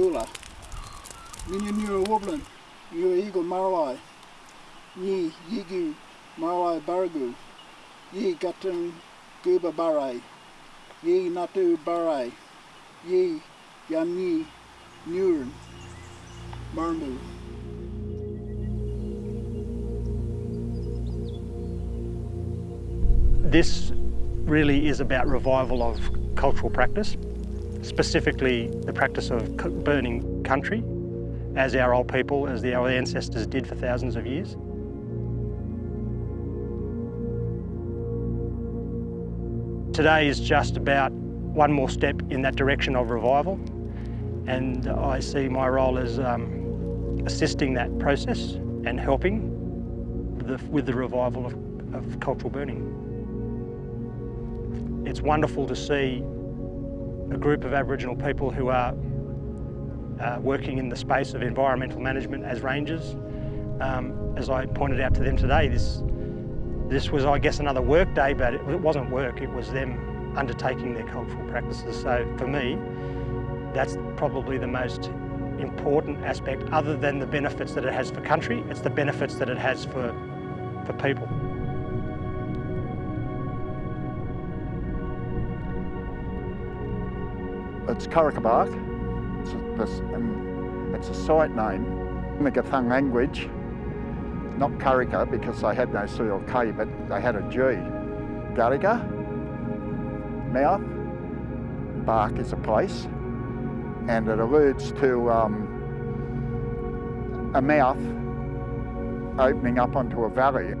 Gula. Minya Nura Woblin, Nura Eagle Marwai, Ni Yigu Marwai Baragu, Yi Gatun Guba Barai, Yi Natu Barai, Yi Yamni Nurin, Marmu. This really is about revival of cultural practice, specifically the practice of burning country, as our old people, as the, our ancestors did for thousands of years. Today is just about one more step in that direction of revival and I see my role as um, assisting that process and helping the, with the revival of, of cultural burning. It's wonderful to see a group of Aboriginal people who are uh, working in the space of environmental management as rangers. Um, as I pointed out to them today, this, this was, I guess, another work day, but it, it wasn't work, it was them undertaking their cultural practices. So for me, that's probably the most important aspect, other than the benefits that it has for country, it's the benefits that it has for, for people. It's Karakabark. It's a, um, it's a site name in the Gathang language. Not Karika because they had no C or K, but they had a G. Gariga, mouth, bark is a place, and it alludes to um, a mouth opening up onto a valley.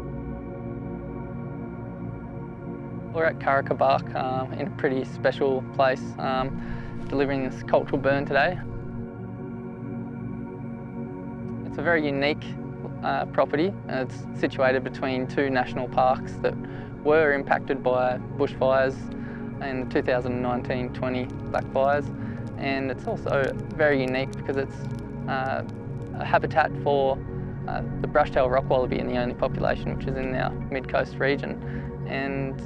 We're at Karakabark um, in a pretty special place, um, delivering this cultural burn today. It's a very unique uh, property. It's situated between two national parks that were impacted by bushfires in the 2019-20 black fires and it's also very unique because it's uh, a habitat for uh, the brush-tailed rock wallaby and the only population which is in our mid-coast region. And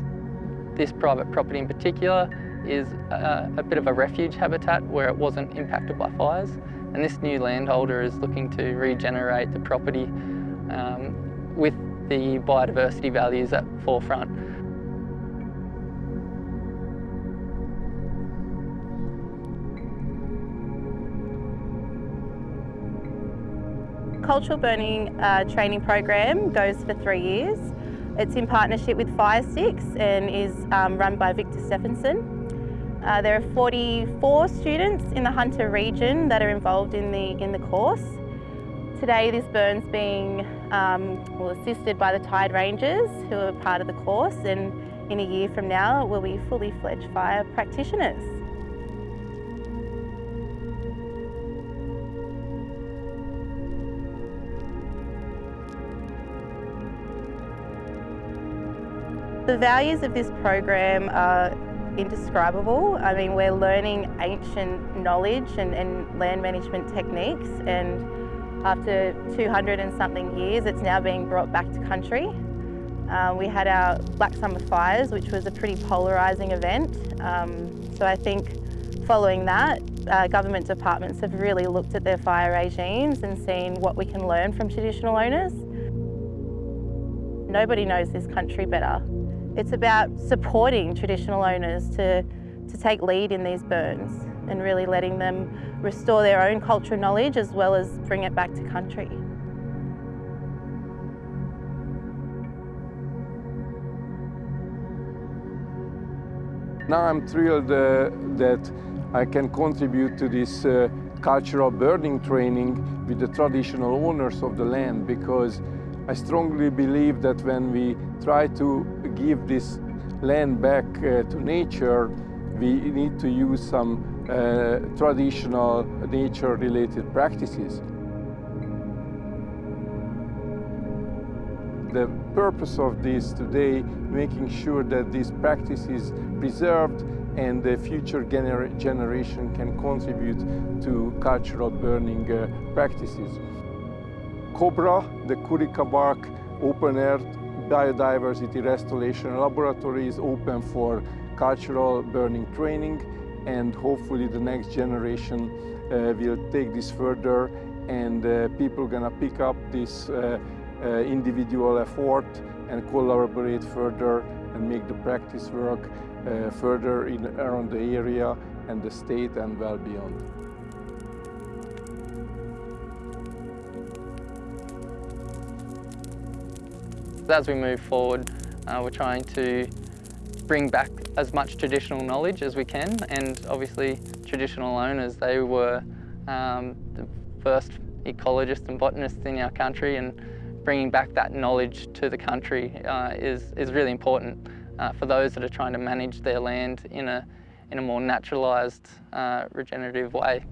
this private property in particular is a, a, bit of a refuge habitat where it wasn't impacted by fires. And this new landholder is looking to regenerate the property um, with the biodiversity values at forefront. Cultural Burning uh, training program goes for three years. It's in partnership with Firesticks and is um, run by Victor Steffensen. Uh, there are 44 students in the Hunter region that are involved in the, in the course. Today this burn's being um, well, assisted by the Tide Rangers who are part of the course and in a year from now we'll be fully fledged fire practitioners. The values of this program are indescribable. I mean, we're learning ancient knowledge and, and, land management techniques and after 200 and something years, it's now being brought back to country. Uh, we had our Black Summer Fires, which was a pretty polarising event. Um, so I think following that, uh, government departments have really looked at their fire regimes and seen what we can learn from traditional owners. Nobody knows this country better it's about supporting traditional owners to, to take lead in these burns and really letting them restore their own cultural knowledge as well as bring it back to country. Now I'm thrilled uh, that I can contribute to this uh, cultural burning training with the traditional owners of the land because I strongly believe that when we try to give this land back uh, to nature, we need to use some uh, traditional nature-related practices. The purpose of this today, making sure that this practice is preserved and the future gener generation can contribute to cultural burning uh, practices. COBRA, the Kurikabark Open Air Biodiversity Restoration Laboratory is open for cultural burning training and hopefully the next generation uh, will take this further and uh, people gonna pick up this uh, uh, individual effort and collaborate further and make the practice work uh, further in, around the area and the state and well beyond. As we move forward, uh, we're trying to bring back as much traditional knowledge as we can and obviously traditional owners, they were um, the first ecologists and botanists in our country and bringing back that knowledge to the country uh, is, is really important uh, for those that are trying to manage their land in a, in a more naturalised, uh, regenerative way.